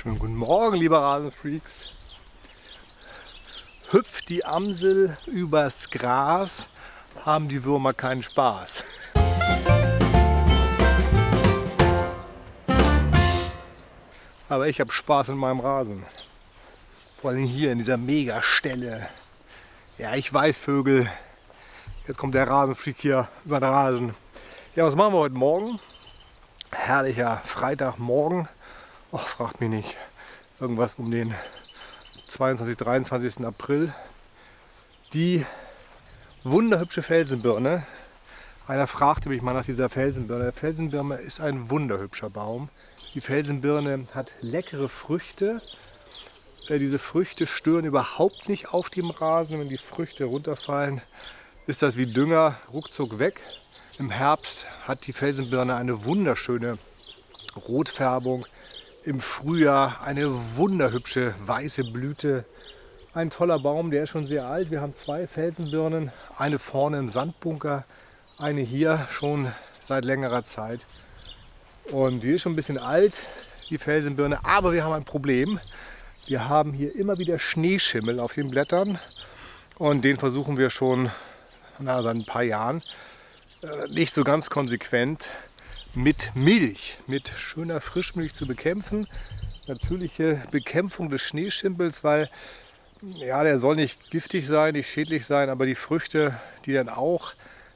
Schönen guten Morgen, liebe Rasenfreaks. Hüpft die Amsel übers Gras, haben die Würmer keinen Spaß. Aber ich habe Spaß in meinem Rasen. Vor allem hier in dieser Megastelle. Ja, ich weiß, Vögel. Jetzt kommt der Rasenfreak hier über den Rasen. Ja, was machen wir heute Morgen? Herrlicher Freitagmorgen. Och, fragt mich nicht. Irgendwas um den 22, 23. April. Die wunderhübsche Felsenbirne. Einer fragte mich mal nach dieser Felsenbirne. Der Felsenbirne ist ein wunderhübscher Baum. Die Felsenbirne hat leckere Früchte. Äh, diese Früchte stören überhaupt nicht auf dem Rasen. Wenn die Früchte runterfallen, ist das wie Dünger ruckzuck weg. Im Herbst hat die Felsenbirne eine wunderschöne Rotfärbung im Frühjahr eine wunderhübsche weiße Blüte. Ein toller Baum, der ist schon sehr alt. Wir haben zwei Felsenbirnen, eine vorne im Sandbunker, eine hier schon seit längerer Zeit. Und die ist schon ein bisschen alt, die Felsenbirne, aber wir haben ein Problem. Wir haben hier immer wieder Schneeschimmel auf den Blättern und den versuchen wir schon na, seit ein paar Jahren äh, nicht so ganz konsequent mit Milch, mit schöner Frischmilch zu bekämpfen. Natürliche Bekämpfung des Schneeschimpels, weil ja, der soll nicht giftig sein, nicht schädlich sein, aber die Früchte, die dann auch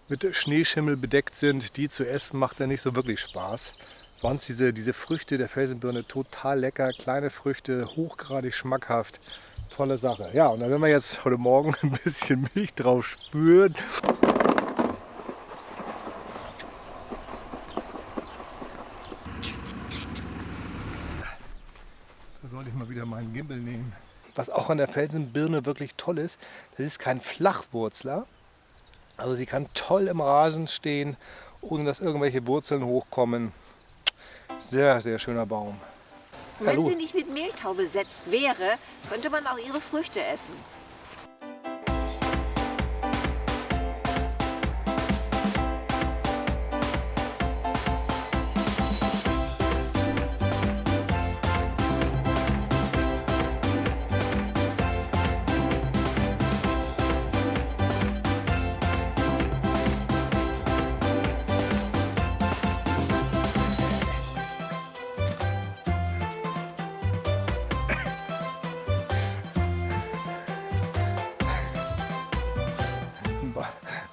mit Schneeschimmel bedeckt sind, die zu essen, macht dann nicht so wirklich Spaß. Sonst diese, diese Früchte der Felsenbirne total lecker, kleine Früchte, hochgradig schmackhaft. Tolle Sache. Ja, und dann werden wir jetzt heute Morgen ein bisschen Milch drauf spüren. sollte ich mal wieder meinen Gimbal nehmen. Was auch an der Felsenbirne wirklich toll ist, das ist kein Flachwurzler. Also sie kann toll im Rasen stehen, ohne dass irgendwelche Wurzeln hochkommen. Sehr, sehr schöner Baum. Wenn Hallo. sie nicht mit Mehltau besetzt wäre, könnte man auch ihre Früchte essen.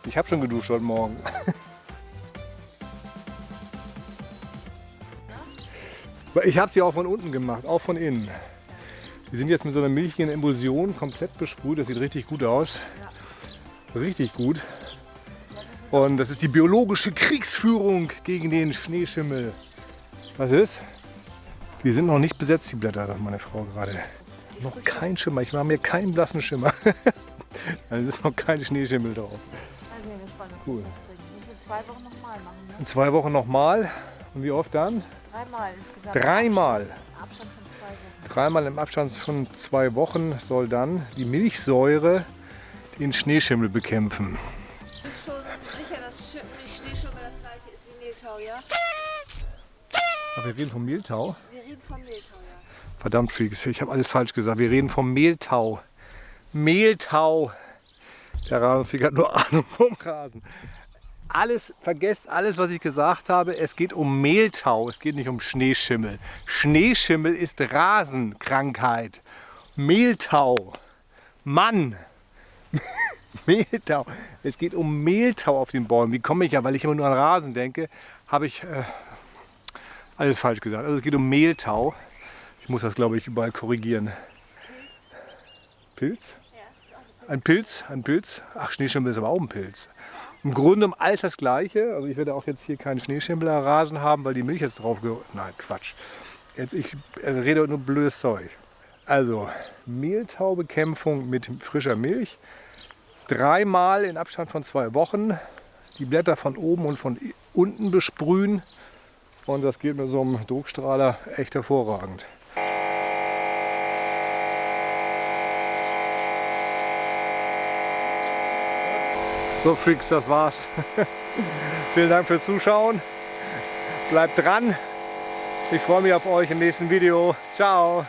Ich habe schon geduscht heute Morgen. Ich habe sie auch von unten gemacht, auch von innen. Die sind jetzt mit so einer milchigen Emulsion komplett besprüht. Das sieht richtig gut aus. Richtig gut. Und das ist die biologische Kriegsführung gegen den Schneeschimmel. Was ist? Die sind noch nicht besetzt, die Blätter, sagt meine Frau gerade. Noch kein Schimmer. Ich mache mir keinen blassen Schimmer. da ist noch kein Schneeschimmel drauf. Cool. In zwei Wochen nochmal machen. Ne? In zwei Wochen nochmal. Und wie oft dann? Dreimal insgesamt. Dreimal. Im Abstand von zwei Wochen. Dreimal im Abstand von zwei Wochen soll dann die Milchsäure den Schneeschimmel bekämpfen. Bist schon sicher, dass Schneeschimmel das gleiche ist wie Mehltau, ja? Ach, wir reden vom Mehltau? Wir reden vom Mehltau, ja. Verdammt, Freaks, ich habe alles falsch gesagt. Wir reden vom Mehltau. Mehltau. Der Rasenfreak hat nur Ahnung vom Rasen. Alles, vergesst alles, was ich gesagt habe. Es geht um Mehltau, es geht nicht um Schneeschimmel. Schneeschimmel ist Rasenkrankheit. Mehltau. Mann. Mehltau. Es geht um Mehltau auf den Bäumen. Wie komme ich ja, weil ich immer nur an Rasen denke, habe ich äh, alles falsch gesagt. Also es geht um Mehltau. Ich muss das, glaube ich, überall korrigieren. Pilz? Ein Pilz, ein Pilz. Ach, Schneeschimmel ist aber auch ein Pilz. Im Grunde um alles das Gleiche. Also ich werde auch jetzt hier keinen Schneeschimmel-Rasen haben, weil die Milch jetzt drauf. Nein, Quatsch. Jetzt, ich rede nur blödes Zeug. Also, Mehltaubekämpfung mit frischer Milch. Dreimal in Abstand von zwei Wochen. Die Blätter von oben und von unten besprühen. Und das geht mit so einem Druckstrahler echt hervorragend. So Freaks, das war's. Vielen Dank fürs Zuschauen. Bleibt dran. Ich freue mich auf euch im nächsten Video. Ciao!